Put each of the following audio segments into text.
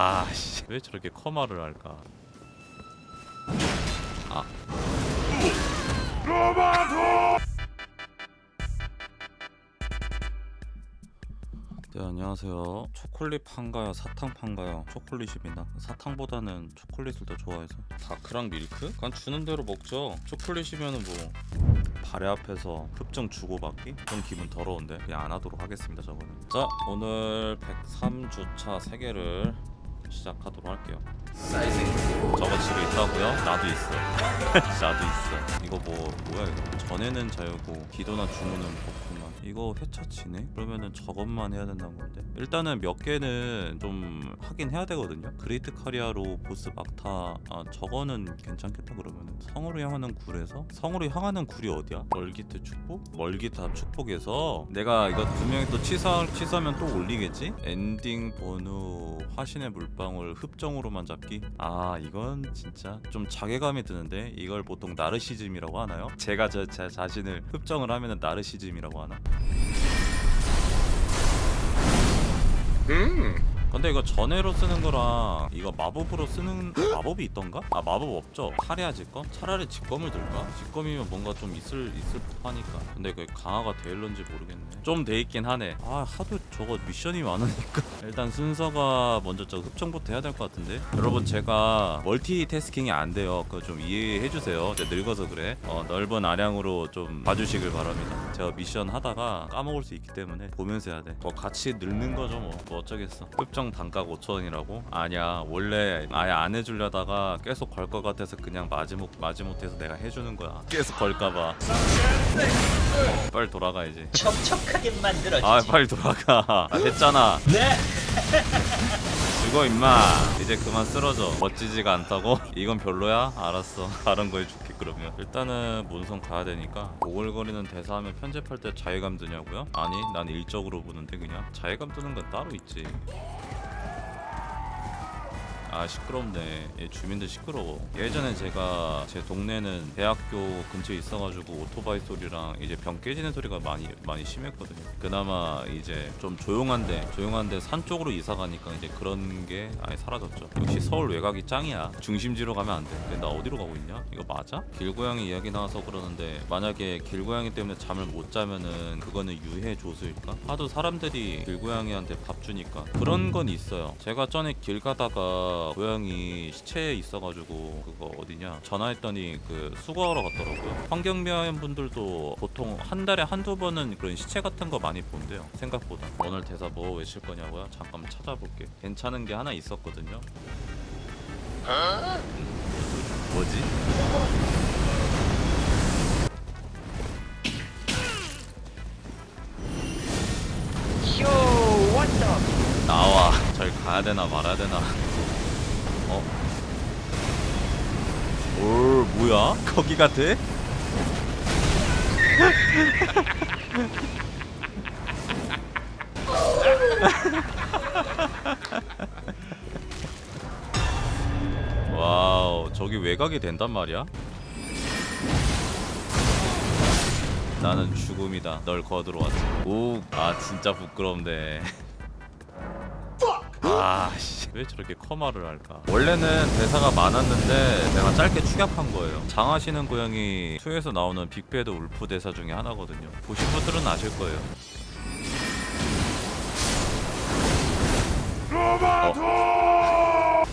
아 씨. 왜 저렇게 커마를 할까? 아. 네 안녕하세요. 초콜릿 판가요 사탕 판가요? 초콜릿입니다. 사탕보다는 초콜릿을 더 좋아해서. 다크랑 밀크? 그냥 주는 대로 먹죠. 초콜릿이면은 뭐 발에 앞에서 흡정 주고받기? 좀 기분 더러운데 그냥 안 하도록 하겠습니다 저거는. 자 오늘 103주차 3개를 시작하도록 할게요. 저거 집에 있다고요? 나도 있어. 나도 있어. 이거 뭐 뭐야 이거? 전에는 자유고 기도나 주문은 없구만. 이거 회차 치네? 그러면은 저것만 해야 된다는 건데? 일단은 몇 개는 좀 하긴 해야 되거든요? Great 카리아로 보스 막타 아 저거는 괜찮겠다 그러면은? 성으로 향하는 굴에서? 성으로 향하는 굴이 어디야? 멀기트 축복? 멀기탑 축복에서? 내가 이거 두 명이 또 취소, 취소하면 또 올리겠지? 엔딩 번호 화신의 물 방울 흡정으로만 잡기? 아 이건 진짜 좀 자괴감이 드는데 이걸 보통 나르시즘이라고 하나요? 제가 저, 제 자신을 흡정을 하면은 나르시즘이라고 하나? 근데 이거 전해로 쓰는 거랑 이거 마법으로 쓰는 마법이 있던가? 아 마법 없죠? 카리아 직검? 차라리 직검을 들까? 직검이면 뭔가 좀 있을 있을 법하니까. 근데 그 강화가 되일런지 모르겠네. 좀 돼 있긴 하네. 아 하도 저거 미션이 많으니까. 일단 순서가 먼저 저 흡정부터 해야 될 것 같은데? 여러분 제가 멀티태스킹이 안 돼요. 그거 좀 이해해 주세요. 제가 늙어서 그래. 어, 넓은 아량으로 좀 봐주시길 바랍니다. 제가 미션 하다가 까먹을 수 있기 때문에 보면서 해야 돼뭐 같이 늙는 거죠 뭐, 뭐 어쩌겠어. 흡정 단가 5천원이라고? 아니야 원래 아예 안 해주려다가 계속 걸 것 같아서 그냥 마지못 마지못해서 내가 해주는 거야 계속 걸까봐 어, 빨리 돌아가야지 촉촉하게 만들어주지. 아 빨리 돌아가 아, 했잖아 네. 죽어 임마 이제 그만 쓰러져 멋지지가 않다고? 이건 별로야? 알았어 다른 거 해줄게 그러면 일단은 몬성 가야 되니까 오글거리는 대사하면 편집할 때 자괴감 드냐고요? 아니 난 일적으로 보는데 그냥 자괴감 드는 건 따로 있지 아 시끄럽네. 얘 주민들 시끄러워. 예전에 제가 제 동네는 대학교 근처에 있어가지고 오토바이 소리랑 이제 병 깨지는 소리가 많이 많이 심했거든요. 그나마 이제 좀 조용한데 조용한데 산 쪽으로 이사 가니까 이제 그런 게 아예 사라졌죠. 역시 서울 외곽이 짱이야. 중심지로 가면 안돼. 나 어디로 가고 있냐? 이거 맞아? 길고양이 이야기 나와서 그러는데 만약에 길고양이 때문에 잠을 못 자면은 그거는 유해 조수일까? 하도 사람들이 길고양이한테 밥 주니까. 그런 건 있어요. 제가 전에 길 가다가 고양이 시체에 있어가지고 그거 어디냐? 전화했더니 그 수거하러 갔더라고요. 환경미화원 분들도 보통 한 달에 한두 번은 그런 시체 같은 거 많이 본대요 생각보다. 오늘 대사 뭐 외칠 거냐고요? 잠깐 찾아볼게. 괜찮은 게 하나 있었거든요. 뭐지? 나와. 절 가야 되나 말아야 되나 뭐야? 거기 같아? Wow 저기 외곽이 된단 말이야? 나는 죽음이다 널 거두러 왔어 오아 진짜 부끄럽네 아씨 왜 저렇게 커마를 할까? 원래는 대사가 많았는데 내가 짧게 축약한 거예요. 장화신은 고양이 2에서 나오는 Big Bad Wolf 대사 중에 하나거든요. 보신 분들은 아실 거예요. 어.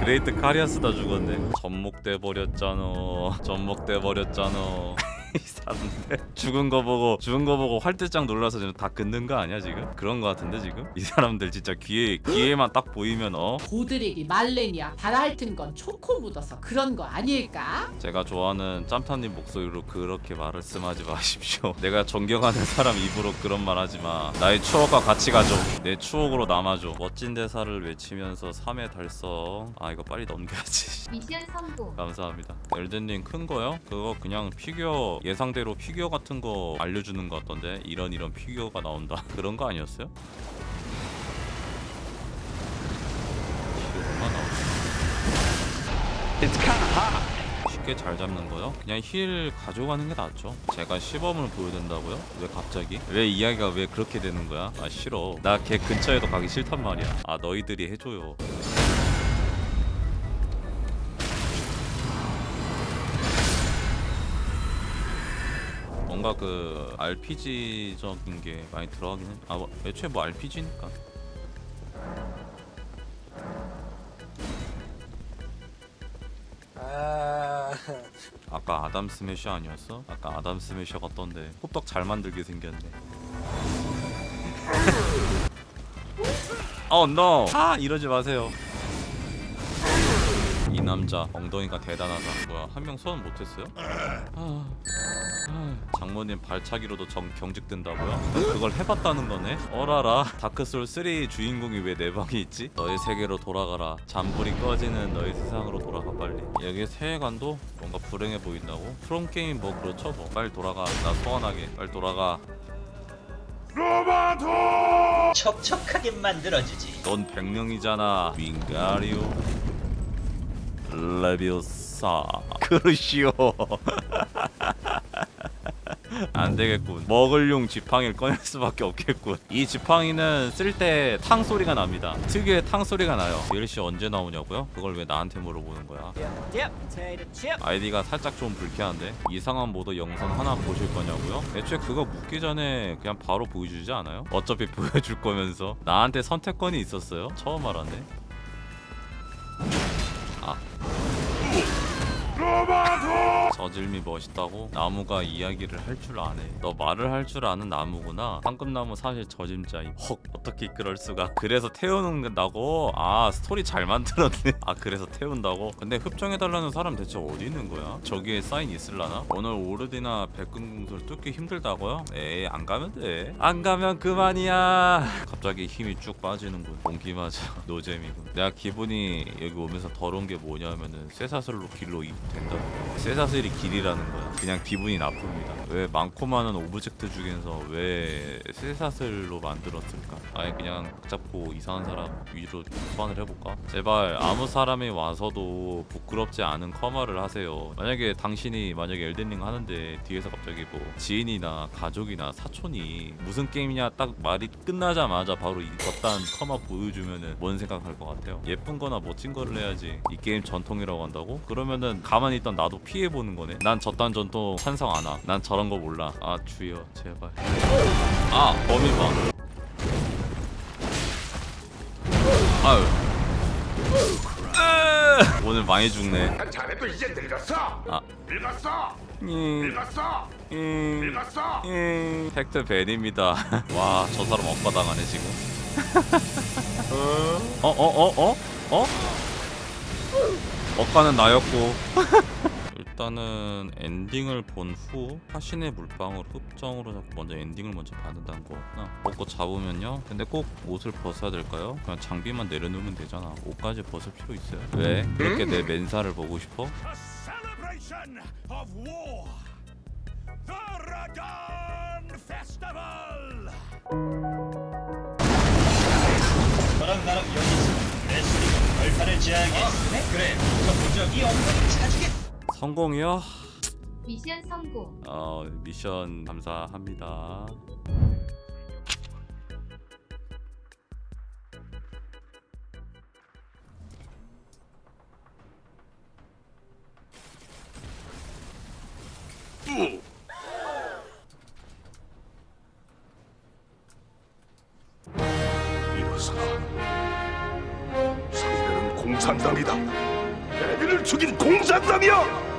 Great 카리아스다 죽었네. 접목돼 버렸잖아. 접목돼 버렸잖아. 이 사람들 죽은 거 보고 죽은 거 보고 화들짝 놀라서 지금 다 긋는 거 아니야 지금? 그런 거 같은데 지금? 이 사람들 진짜 귀에 귀에만 딱 보이면 어 고드릭이 말레니아 발 핥은 건 초코 묻어서 그런 거 아닐까? 제가 좋아하는 짬타님 목소리로 그렇게 말씀하지 마십시오. 내가 존경하는 사람 입으로 그런 말 하지 마. 나의 추억과 같이 가죠. 내 추억으로 남아줘. 멋진 대사를 외치면서 3회 달성. 아 이거 빨리 넘겨야지. 미션 성공. 감사합니다. 엘든링 큰 거요? 그거 그냥 피규어 예상대로 피규어 같은 거 알려주는 거 같던데 이런 이런 피규어가 나온다 그런 거 아니었어요? 쉽게 꽤잘 잡는 거요. 그냥 힐 가져가는 게 낫죠. 제가 시범을 보여준다고요? 왜 갑자기? 왜 이야기가 왜 그렇게 되는 거야? 아 싫어. 나 걔 근처에도 가기 싫단 말이야. 아 너희들이 해줘요. 뭔가 그 RPG적인 게 많이 들어가긴 해. 아, 뭐, 애초에 뭐 RPG니까. 아, 아까 아담 스매셔 아니었어? 아까 아담 스매셔 같던데 호떡 잘 만들게 생겼네. 어 no! 아 이러지 마세요. 이 남자 엉덩이가 대단하다. 뭐야 한 명 소환 못했어요? 아, 아, 장모님 발차기로도 정, 경직된다고요? 그걸 해봤다는 거네? 어라라. 다크솔 3 주인공이 왜 내 방에 있지? 너의 세계로 돌아가라. 잠불이 꺼지는 너의 세상으로 돌아가 빨리. 여기 세계관도 뭔가 불행해 보인다고? 프롬 게임 뭐 그렇죠 뭐. 빨리 돌아가. 나 소환하게. 빨리 돌아가. 촉촉하게 만들어주지. 넌 백령이잖아. 윙가리오. 레비오사. 그러시오 안 되겠군. 먹을용 지팡이를 꺼낼 수밖에 없겠군. 이 지팡이는 쓸 때 탕 소리가 납니다. 특유의 탕 소리가 나요. DLC 언제 나오냐고요? 그걸 왜 나한테 물어보는 거야? 아이디가 살짝 좀 불쾌한데? 이상한 모드 영상 하나 보실 거냐고요? 애초에 그거 묻기 전에 그냥 바로 보여주지 않아요? 어차피 보여줄 거면서. 나한테 선택권이 있었어요? 처음 알았네. 아 저질미 멋있다고? 나무가 이야기를 할 줄 아네 너 말을 할 줄 아는 나무구나 황금나무 사실 저짐자임 헉 어떻게 그럴 수가 그래서 태우는다고? 아 스토리 잘 만들었네 아 그래서 태운다고? 근데 흡정해달라는 사람 대체 어디 있는 거야? 저기에 사인 있을라나? 오늘 오르디나 백금궁술 뚫기 힘들다고요? 에이 안 가면 돼안 가면 그만이야 갑자기 힘이 쭉 빠지는군 공기 맞아 노잼이군 내가 기분이 여기 오면서 더러운 게 뭐냐면은 쇠사슬로 길로 이- 된다는 거야 쇠사슬이 길이라는 거야. 그냥 기분이 나쁩니다. 왜 많고 많은 object 중에서 왜 쇠사슬로 만들었을까? 아예 그냥 각 잡고 이상한 사람 위로 소환을 해볼까? 제발 아무 사람이 와서도 부끄럽지 않은 커마를 하세요. 만약에 당신이 만약에 엘든링 하는데 뒤에서 갑자기 뭐 지인이나 가족이나 사촌이 무슨 게임이냐 딱 말이 끝나자마자 바로 이딴 커마 보여주면은 뭔 생각할 것 같아요? 예쁜 거나 멋진 거를 해야지 이 게임 전통이라고 한다고? 그러면은 가만히 있던 나도 피해보는 거네 난 저딴 전통 찬성 안 와 난 저런 거 몰라 아 주여 제발 아 범인방 아유 으, 오늘 많이 죽네 자네도 이제 늙었어. 아. 늙었어. 음, 늙었어. 음, 늙었어. 음. 팩트 벤입니다 와 저 사람 억까당하네 지금 어어어 어? 어? 억까는 나였고 일단은 엔딩을 본 후 화신의 물방울 흡정으로 잡고 먼저 엔딩을 먼저 받는다는 거구나 먹고 잡으면요 근데 꼭 옷을 벗어야 될까요? 그냥 장비만 내려놓으면 되잖아 옷까지 벗을 필요 있어요 왜? 그렇게 내 맨살을 보고 싶어? A celebration of war. The Radon Festival. 너랑 나랑 여기 있으면 내 소리가 벌판을 제하게. 그래, 저 무적이 엉덩이 차주겠어. 성공이요? 미션 성공. 어 미션 감사합니다 이로써 상대는 공산당이다. 애비를 죽인 공산당이야.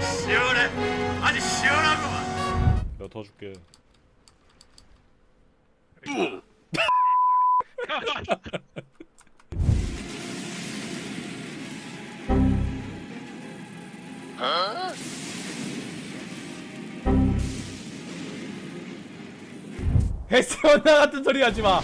시원해. 아주 시원하구만. 내가 도와줄게. 헤스원나 같은 소리 하지 마.